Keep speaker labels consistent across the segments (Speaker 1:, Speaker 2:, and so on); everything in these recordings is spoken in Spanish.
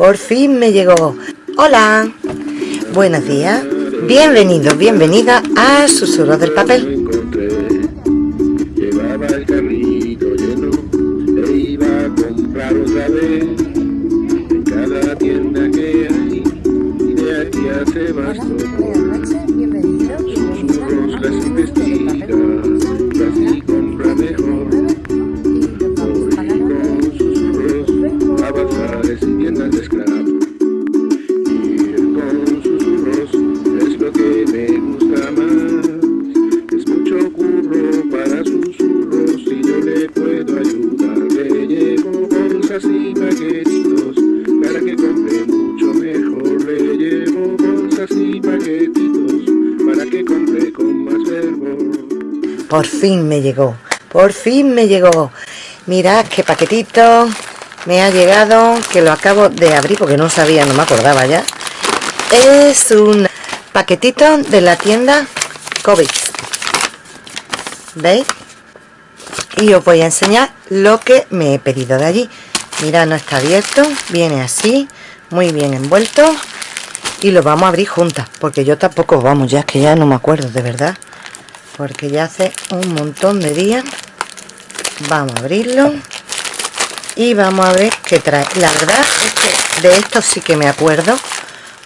Speaker 1: Por fin me llegó. Hola. Buenos días. Bienvenido, bienvenida a Susurros del Papel. Por fin me llegó. Por fin me llegó. Mirad qué paquetito me ha llegado. Que lo acabo de abrir porque no sabía, no me acordaba ya. Es un paquetito de la tienda COVID. ¿Veis? Y os voy a enseñar lo que me he pedido de allí. Mirad, no está abierto. Viene así. Muy bien envuelto. Y lo vamos a abrir juntas. Porque yo tampoco, vamos, ya es que ya no me acuerdo, de verdad porque ya hace un montón de días. Vamos a abrirlo y vamos a ver qué trae. La verdad es que de esto sí que me acuerdo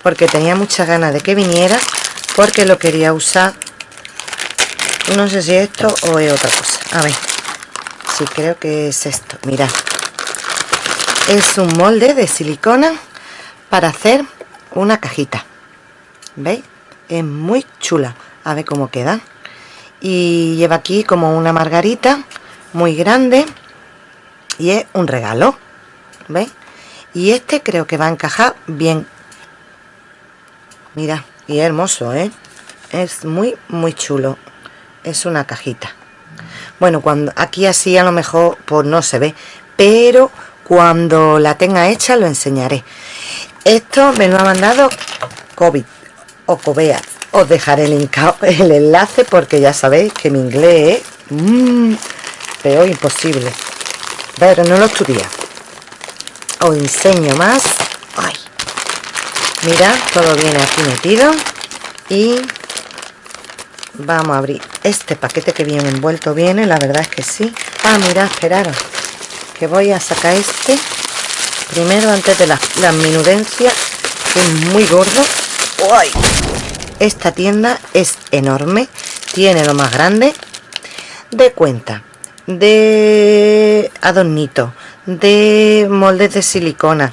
Speaker 1: porque tenía muchas ganas de que viniera porque lo quería usar. No sé si esto o es otra cosa. A ver si creo que es esto. Mirad. Es un molde de silicona para hacer una cajita. Veis es muy chula. A ver cómo queda y lleva aquí como una margarita muy grande y es un regalo ¿veis? y este creo que va a encajar bien. Mira y hermoso ¿eh? es muy muy chulo. Es una cajita. Bueno cuando aquí así a lo mejor pues no se ve pero cuando la tenga hecha lo enseñaré. Esto me lo ha mandado COVID o Cobeas os dejaré el, el enlace porque ya sabéis que mi inglés es mmm, peor imposible. Pero no lo estudia os enseño más. Ay. mirad todo viene aquí metido. Y vamos a abrir este paquete que viene envuelto viene la verdad es que sí. Ah mirad esperaros que voy a sacar este primero antes de la, la que es muy gordo. ¡Ay! Esta tienda es enorme tiene lo más grande de cuenta de adornito de moldes de silicona.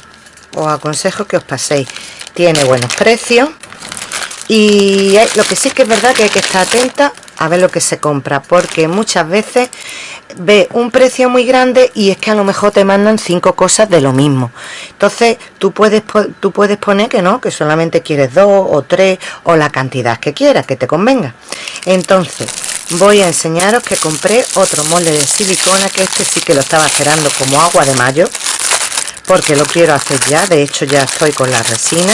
Speaker 1: Os aconsejo que os paséis. Tiene buenos precios y lo que sí que es verdad que hay que estar atenta a ver lo que se compra porque muchas veces ve un precio muy grande y es que a lo mejor te mandan cinco cosas de lo mismo. Entonces tú puedes tú puedes poner que no que solamente quieres dos o tres o la cantidad que quieras que te convenga. Entonces voy a enseñaros que compré otro molde de silicona que este sí que lo estaba esperando como agua de mayo porque lo quiero hacer ya. De hecho ya estoy con la resina.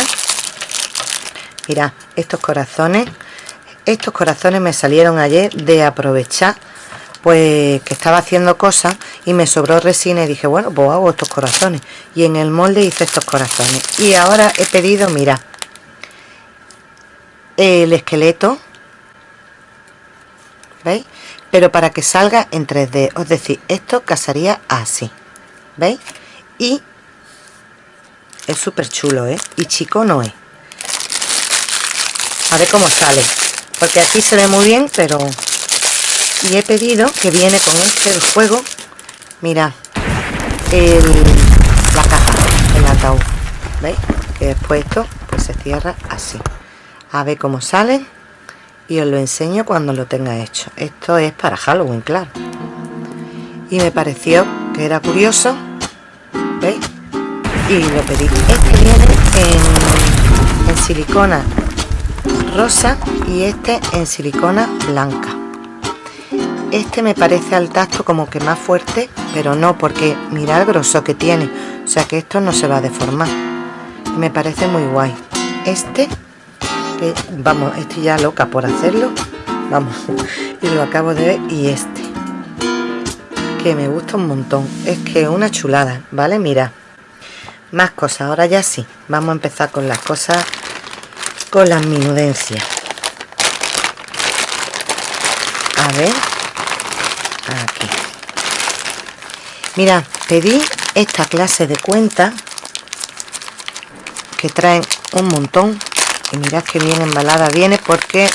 Speaker 1: Mira estos corazones estos corazones me salieron ayer de aprovechar pues que estaba haciendo cosas y me sobró resina y dije bueno pues hago estos corazones y en el molde hice estos corazones y ahora he pedido mira el esqueleto ¿veis? pero para que salga en 3D es decir esto casaría así ¿veis? y es súper chulo ¿eh? y chico no es a ver cómo sale porque aquí se ve muy bien pero y he pedido que viene con este el juego mira el, la caja el ataúd veis que después esto pues se cierra así. A ver cómo sale y os lo enseño cuando lo tenga hecho. Esto es para Halloween claro. Y me pareció que era curioso veis y lo pedí. Este viene en, en silicona rosa y este en silicona blanca este me parece al tacto como que más fuerte pero no porque mira el grosor que tiene. O sea que esto no se va a deformar. Me parece muy guay. Este que vamos estoy ya loca por hacerlo. Vamos y lo acabo de ver y este. Que me gusta un montón. Es que una chulada vale mira más cosas ahora ya sí. Vamos a empezar con las cosas con las minudencias. A ver aquí. Mira pedí esta clase de cuenta que traen un montón y mirad que bien embalada viene porque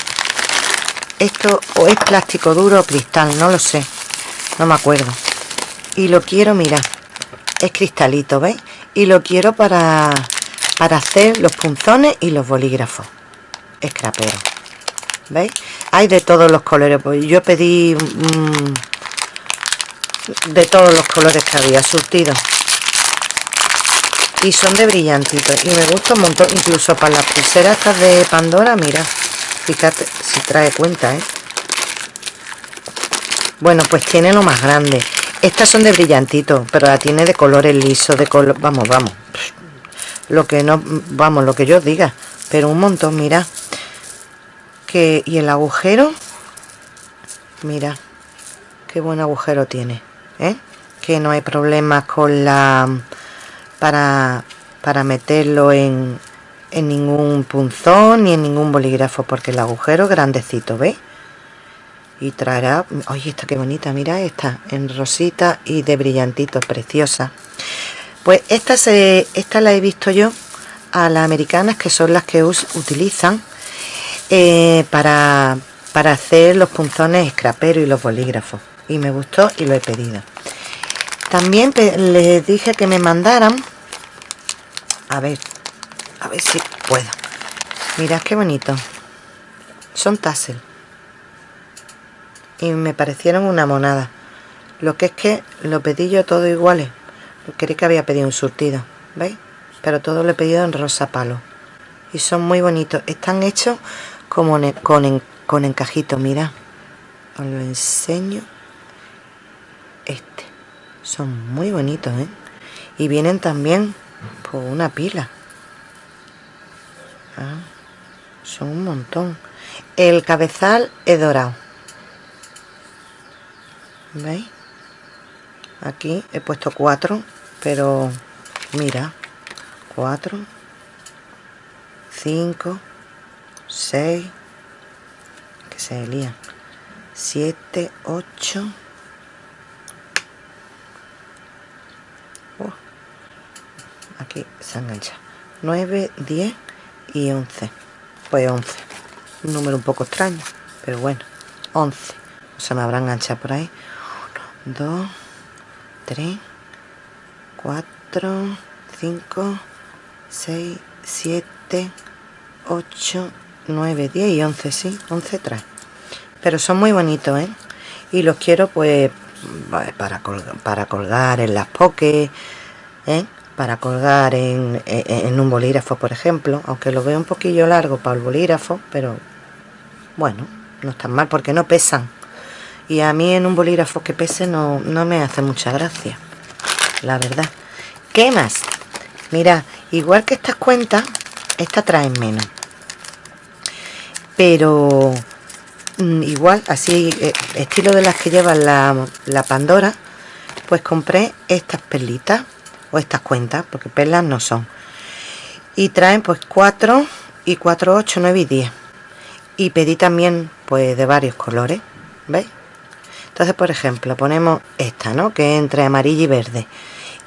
Speaker 1: esto o es plástico duro o cristal no lo sé no me acuerdo. Y lo quiero mirar es cristalito veis y lo quiero para para hacer los punzones y los bolígrafos. Escrapero veis hay de todos los colores pues yo pedí mm, de todos los colores que había surtido y son de brillantitos y me gusta un montón incluso para las pulseras estas de Pandora mira fíjate si trae cuenta ¿eh? bueno pues tiene lo más grande. Estas son de brillantitos pero la tiene de colores lisos de color vamos vamos. Lo que no vamos lo que yo diga pero un montón mira. Que y el agujero mira qué buen agujero tiene ¿eh? que no hay problemas con la para, para meterlo en, en ningún punzón ni en ningún bolígrafo porque el agujero grandecito, ¿veis? Y traerá, oye, esta qué bonita, mira esta, en rosita y de brillantito, preciosa. Pues esta, se, esta la he visto yo a las americanas que son las que utilizan eh, para, para hacer los punzones escrapero y los bolígrafos. Y me gustó y lo he pedido. También les dije que me mandaran. A ver a ver si puedo. Mirad qué bonito. Son tassel. Y me parecieron una monada. Lo que es que lo pedí yo todo iguales. Quería que había pedido un surtido ¿veis? pero todo lo he pedido en rosa palo. Y son muy bonitos. Están hechos como con, con encajito mira os lo enseño son muy bonitos ¿eh? y vienen también una pila ah, son un montón el cabezal es dorado ¿veis? aquí he puesto cuatro pero mira cuatro cinco seis que se lía siete ocho aquí se engancha 9, 10 y 11 pues 11 un número un poco extraño pero bueno 11 se me habrá enganchado por ahí. 1, 2 3 4 5 6 7 8 9, 10 y 11 sí, 11 trae. Pero son muy bonitos ¿eh? y los quiero pues para colgar, para colgar en las pokés ¿eh? Para colgar en, un bolígrafo por ejemplo aunque lo veo un poquillo largo para el bolígrafo pero bueno no están mal porque no pesan. Y a mí en un bolígrafo que pese no, no me hace mucha gracia la verdad. ¿qué más? mira igual que estas cuentas estas traen menos. Pero mm, igual así eh, estilo de las que llevan la, la Pandora pues compré estas perlitas o estas cuentas porque perlas no son y traen pues 4 y 4, 8, 9 y 10 y pedí también pues de varios colores ¿veis? entonces por ejemplo ponemos esta ¿no? que entre amarilla y verde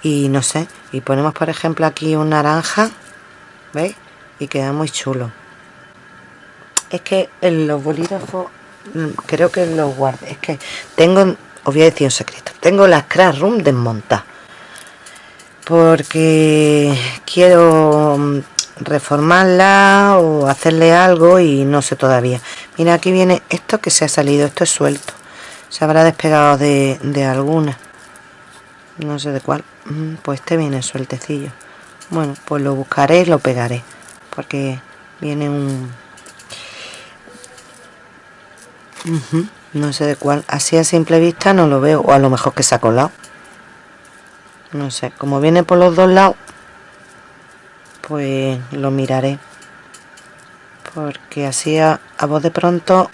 Speaker 1: y no sé y ponemos por ejemplo aquí un naranja ¿veis? y queda muy chulo es que en los bolígrafos mm, creo que los guardé es que tengo os voy a decir un secreto tengo las crash room desmontadas porque quiero mm, reformarla o hacerle algo y no sé todavía. Mira aquí viene esto que se ha salido esto es suelto. Se habrá despegado de, alguna. No sé de cuál. Mm, pues este viene sueltecillo. Bueno pues lo buscaré y lo pegaré porque viene un no sé de cuál. Así a simple vista no lo veo o a lo mejor que se ha colado no sé como viene por los dos lados pues lo miraré porque así a, voz de pronto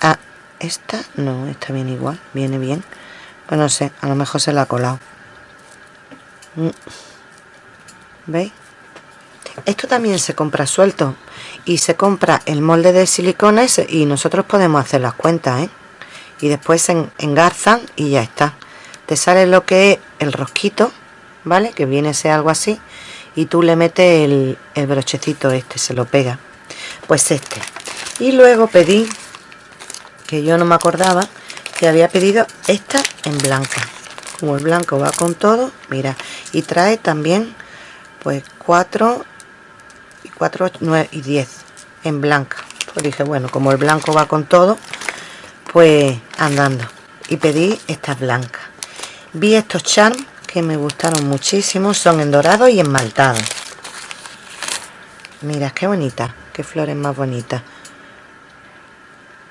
Speaker 1: ah, esta no esta viene igual viene bien pues no sé a lo mejor se la ha colado mm. ¿veis? esto también se compra suelto y se compra el molde de silicona y nosotros podemos hacer las cuentas ¿eh? y después se engarzan y ya está te sale lo que es el rosquito vale que viene a ser algo así y tú le metes el, brochecito este se lo pega. Pues este. Y luego pedí que yo no me acordaba que había pedido esta en blanca. Como el blanco va con todo mira. Y trae también pues 4 y 4 9 y 10 en blanca. Pues dije bueno como el blanco va con todo pues andando. Y pedí estas blancas vi estos charms que me gustaron muchísimo son en dorado y esmaltado mira qué bonita qué flores más bonitas.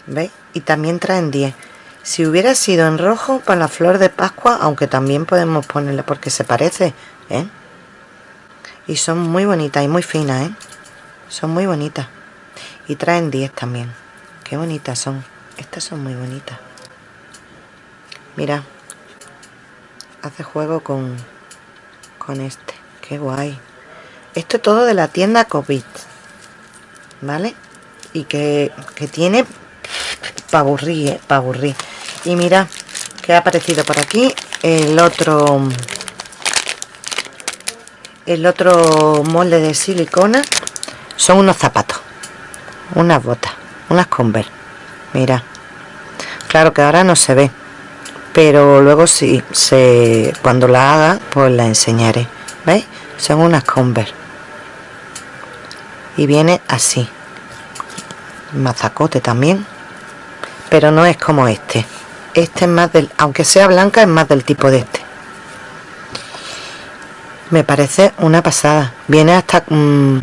Speaker 1: ¿veis? y también traen 10 si hubiera sido en rojo para la flor de pascua aunque también podemos ponerle porque se parece ¿eh? y son muy bonitas y muy finas ¿eh? son muy bonitas. Y traen 10 también. Qué bonitas son. Estas son muy bonitas. Mira hace juego con con este. Qué guay. Esto es todo de la tienda COVID ¿vale? y que, que tiene para aburrir, ¿eh? aburrir y mira que ha aparecido por aquí el otro el otro molde de silicona. Son unos zapatos unas botas unas converse. Mira claro que ahora no se ve pero luego sí se cuando la haga pues la enseñaré ¿veis? son unas converse. Y viene así. Mazacote también. Pero no es como este. Este es más del aunque sea blanca es más del tipo de este. Me parece una pasada. Viene hasta mm,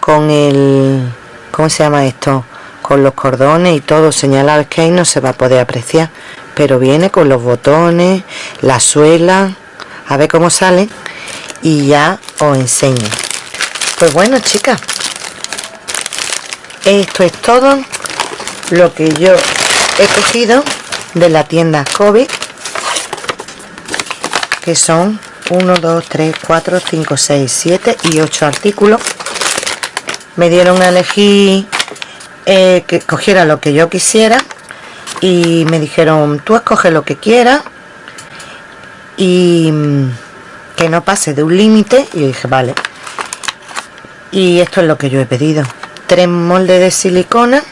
Speaker 1: con el ¿cómo se llama esto? con los cordones y todo señalado es que ahí no se va a poder apreciar pero viene con los botones la suela a ver cómo sale y ya os enseño. Pues bueno chicas esto es todo lo que yo he cogido de la tienda COVID que son 1, 2, 3, 4, 5, 6, 7 y 8 artículos. Me dieron a elegir eh, que cogiera lo que yo quisiera y me dijeron tú escoge lo que quieras y mm, que no pase de un límite y dije vale y esto es lo que yo he pedido. Tres moldes de silicona.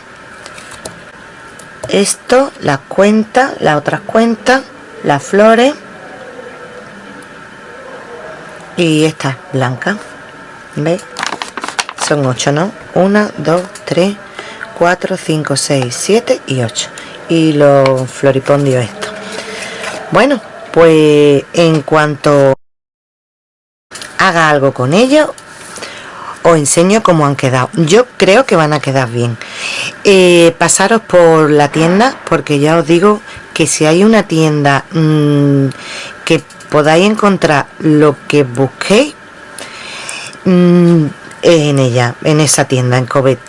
Speaker 1: Esto, las cuentas, las otras cuentas, las flores. Y esta blanca ¿veis? son 8 ¿no? 1, 2, 3, 4, 5, 6, 7 y 8 y los floripondios estos bueno pues en cuanto haga algo con ellos os enseño cómo han quedado. Yo creo que van a quedar bien. Eh, pasaros por la tienda porque ya os digo que si hay una tienda mmm, que podáis encontrar lo que busquéis mmm, en ella en esa tienda en Covet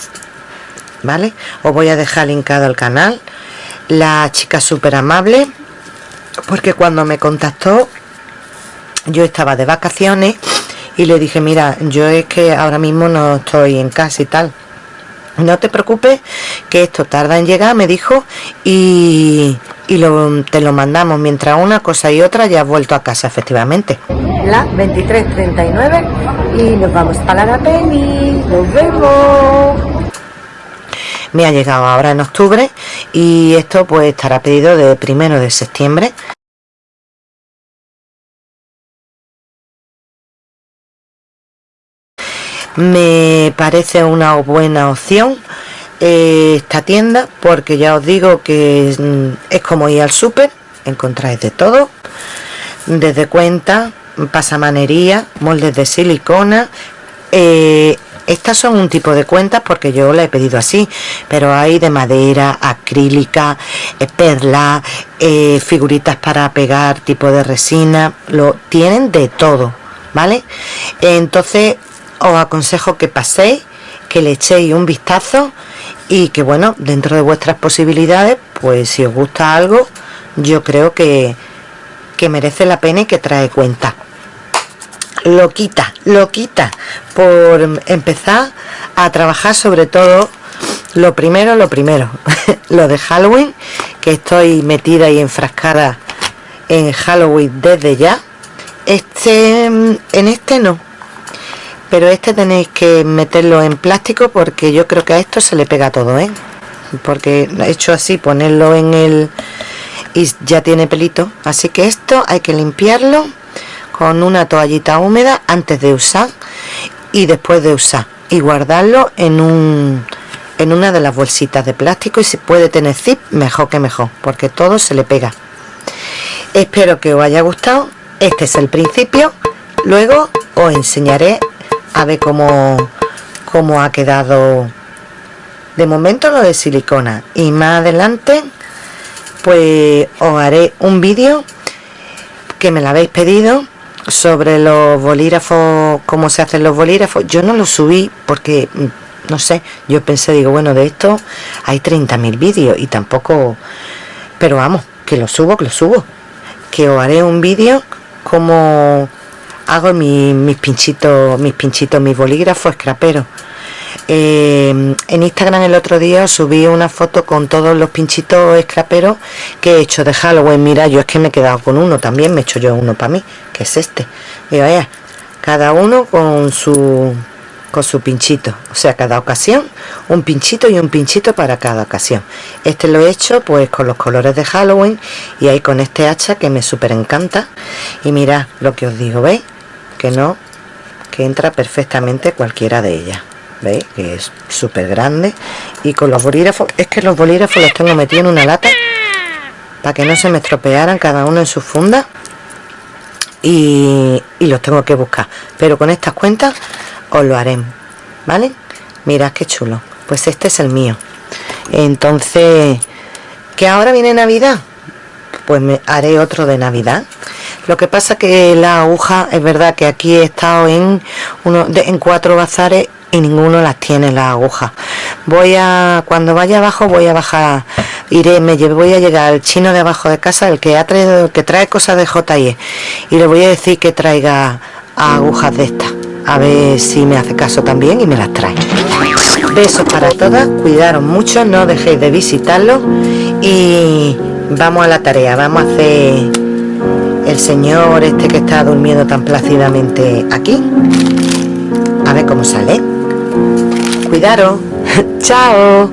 Speaker 1: vale os voy a dejar linkado al canal la chica súper amable porque cuando me contactó yo estaba de vacaciones y le dije mira yo es que ahora mismo no estoy en casa y tal. No te preocupes que esto tarda en llegar me dijo y, y te lo mandamos. Mientras una cosa y otra ya has vuelto a casa efectivamente la 23.39 y nos vamos para la peli. Nos vemos me ha llegado ahora en octubre y esto pues estará pedido de primero de septiembre. Me parece una buena opción eh, esta tienda porque ya os digo que es, mm, es como ir al súper encontráis de todo. Desde cuenta pasamanería moldes de silicona eh, estas son un tipo de cuentas porque yo la he pedido así pero hay de madera acrílica eh, perla eh, figuritas para pegar tipo de resina lo tienen de todo vale entonces os aconsejo que paséis que le echéis un vistazo y que bueno dentro de vuestras posibilidades pues si os gusta algo yo creo que, que merece la pena y que trae cuenta loquita, loquita por empezar a trabajar sobre todo lo primero, lo primero, lo de Halloween, que estoy metida y enfrascada en Halloween desde ya. Este, en este no, pero este tenéis que meterlo en plástico porque yo creo que a esto se le pega todo, ¿eh? Porque he hecho así, ponerlo en el... y ya tiene pelito, así que esto hay que limpiarlo con una toallita húmeda antes de usar y después de usar y guardarlo en un en una de las bolsitas de plástico y si puede tener zip mejor que mejor porque todo se le pega. Espero que os haya gustado. Este es el principio. Luego os enseñaré a ver cómo, cómo ha quedado. De momento lo de silicona y más adelante pues os haré un vídeo que me lo habéis pedido sobre los bolígrafos, cómo se hacen los bolígrafos, yo no lo subí porque, no sé, yo pensé, digo, bueno, de esto hay 30.000 vídeos y tampoco, pero vamos, que lo subo, que lo subo, que os haré un vídeo como hago mis pinchitos, mis pinchitos, mis bolígrafos escraperos eh, en Instagram el otro día subí una foto con todos los pinchitos escraperos que he hecho de Halloween. Mira, yo es que me he quedado con uno también, me he hecho yo uno para mí, que es este. Mira, vaya, cada uno con su con su pinchito, o sea, cada ocasión un pinchito y un pinchito para cada ocasión. Este lo he hecho pues con los colores de Halloween y ahí con este hacha que me súper encanta. Y mira lo que os digo, ¿veis? Que no, que entra perfectamente cualquiera de ellas. ¿Veis? que es súper grande. Y con los bolígrafos es que los bolígrafos los tengo metidos en una lata para que no se me estropearan cada uno en su funda y, los tengo que buscar. Pero con estas cuentas os lo haré vale mirad qué chulo. Pues este es el mío. Entonces que ahora viene navidad pues me haré otro de navidad. Lo que pasa que la aguja es verdad que aquí he estado en uno en cuatro bazares y ninguno las tiene las agujas. Voy a cuando vaya abajo voy a bajar iré me voy a llegar al chino de abajo de casa el que ha traído que trae cosas de JIE y le voy a decir que traiga agujas de estas a ver si me hace caso también y me las trae. Besos para todas cuidaros mucho no dejéis de visitarlo y vamos a la tarea vamos a hacer el señor este que está durmiendo tan plácidamente aquí a ver cómo sale Cuidaros. Chao.